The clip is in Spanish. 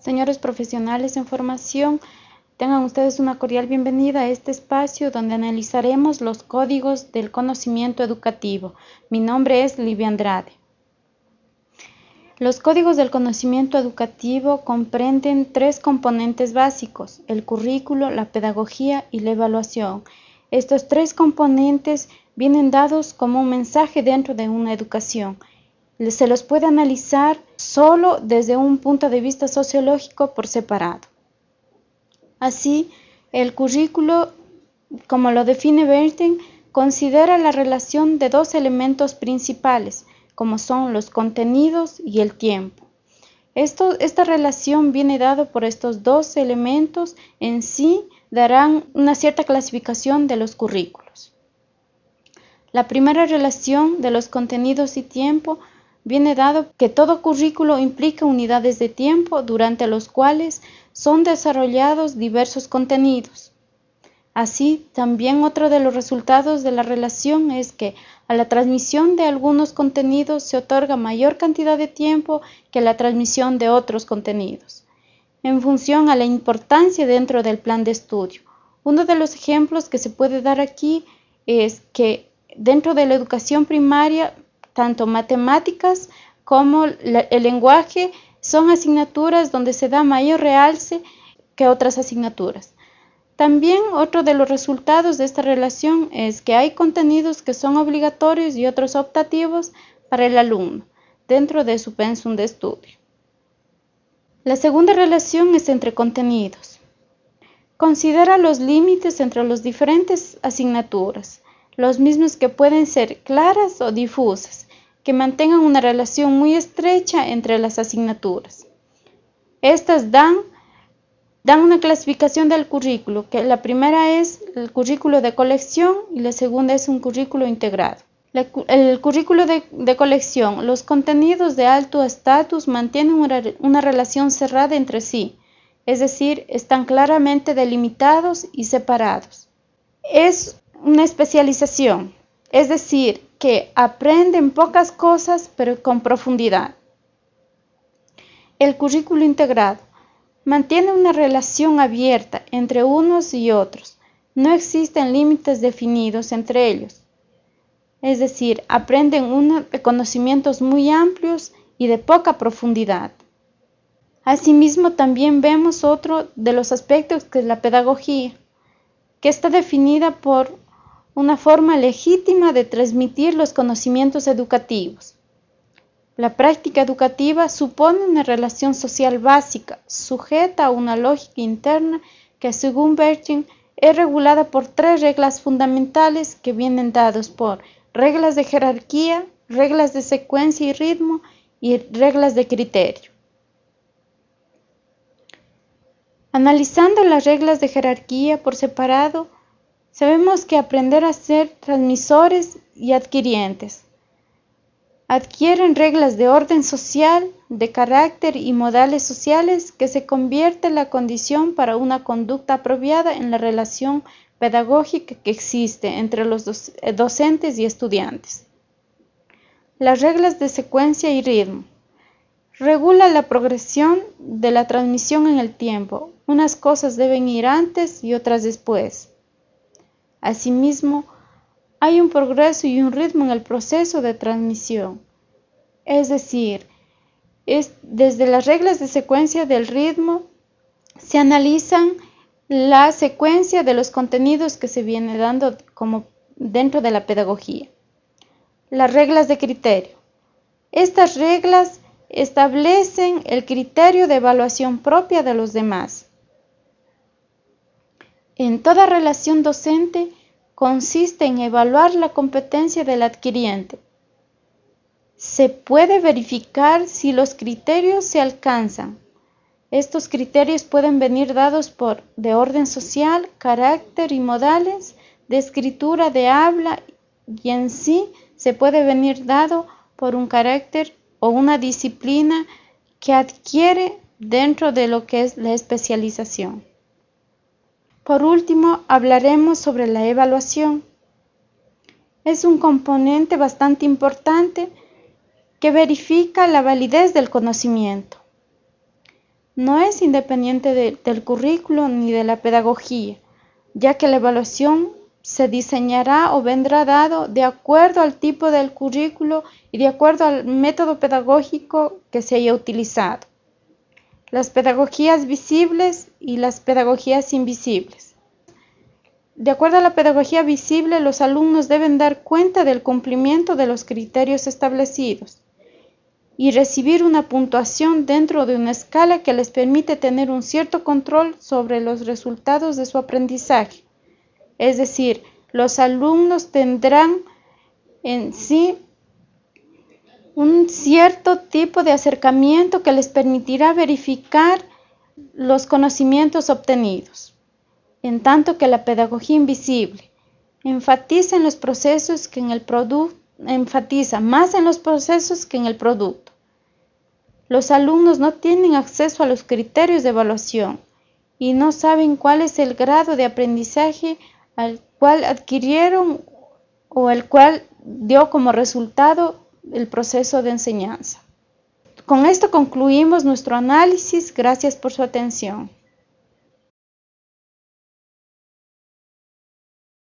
Señores profesionales en formación, tengan ustedes una cordial bienvenida a este espacio donde analizaremos los códigos del conocimiento educativo. Mi nombre es Livia Andrade. Los códigos del conocimiento educativo comprenden tres componentes básicos, el currículo, la pedagogía y la evaluación. Estos tres componentes vienen dados como un mensaje dentro de una educación se los puede analizar solo desde un punto de vista sociológico por separado. Así, el currículo, como lo define Bernstein, considera la relación de dos elementos principales, como son los contenidos y el tiempo. esta relación viene dada por estos dos elementos en sí darán una cierta clasificación de los currículos. La primera relación de los contenidos y tiempo viene dado que todo currículo implica unidades de tiempo durante los cuales son desarrollados diversos contenidos. Así, también otro de los resultados de la relación es que a la transmisión de algunos contenidos se otorga mayor cantidad de tiempo que a la transmisión de otros contenidos, en función a la importancia dentro del plan de estudio. Uno de los ejemplos que se puede dar aquí es que dentro de la educación primaria tanto matemáticas como el lenguaje son asignaturas donde se da mayor realce que otras asignaturas. También otro de los resultados de esta relación es que hay contenidos que son obligatorios y otros optativos para el alumno dentro de su pensum de estudio. La segunda relación es entre contenidos. Considera los límites entre las diferentes asignaturas los mismos que pueden ser claras o difusas, que mantengan una relación muy estrecha entre las asignaturas. Estas dan, dan una clasificación del currículo, que la primera es el currículo de colección y la segunda es un currículo integrado. el currículo de, colección, los contenidos de alto estatus mantienen una, una relación cerrada entre sí, es decir, están claramente delimitados y separados. Es una especialización, es decir, que aprenden pocas cosas pero con profundidad. El currículo integrado mantiene una relación abierta entre unos y otros. No existen límites definidos entre ellos. Es decir, aprenden conocimientos muy amplios y de poca profundidad. Asimismo, también vemos otro de los aspectos que la pedagogía, que está definida por una forma legítima de transmitir los conocimientos educativos. La práctica educativa supone una relación social básica, sujeta a una lógica interna que, según Bertin, es regulada por tres reglas fundamentales que vienen dados por reglas de jerarquía, reglas de secuencia y ritmo y reglas de criterio. Analizando las reglas de jerarquía por separado, Sabemos que aprender a ser transmisores y adquirientes. Adquieren reglas de orden social, de carácter y modales sociales que se convierte en la condición para una conducta apropiada en la relación pedagógica que existe entre los eh, docentes y estudiantes. Las reglas de secuencia y ritmo. Regula la progresión de la transmisión en el tiempo. Unas cosas deben ir antes y otras después. Asimismo, hay un progreso y un ritmo en el proceso de transmisión. Es decir, desde las reglas de secuencia del ritmo se analizan la secuencia de los contenidos que se viene dando como dentro de la pedagogía. Las reglas de criterio. Estas reglas establecen el criterio de evaluación propia de los demás. En toda relación docente consiste en evaluar la competencia del adquiriente. Se puede verificar si los criterios se alcanzan. Estos criterios pueden venir dados por de orden social, carácter y modales, de escritura, de habla y en sí se puede venir dado por un carácter o una disciplina que adquiere dentro de lo que es la especialización. Por último, hablaremos sobre la evaluación. Es un componente bastante importante que verifica la validez del conocimiento. no es independiente del currículo ni de la pedagogía, ya que la evaluación se diseñará o vendrá dado de acuerdo al tipo del currículo y de acuerdo al método pedagógico que se haya utilizado. Las pedagogías visibles y las pedagogías invisibles. De acuerdo a la pedagogía visible, los alumnos deben dar cuenta del cumplimiento de los criterios establecidos y recibir una puntuación dentro de una escala que les permite tener un cierto control sobre los resultados de su aprendizaje. Es decir, los alumnos tendrán en sí un cierto tipo de acercamiento que les permitirá verificar los conocimientos obtenidos, en tanto que la pedagogía invisible enfatiza en los procesos que en el enfatiza más en los procesos que en el producto. Los alumnos no tienen acceso a los criterios de evaluación y no saben cuál es el grado de aprendizaje al cual adquirieron o el cual dio como resultado el proceso de enseñanza. Con esto concluimos nuestro análisis. Gracias por su atención.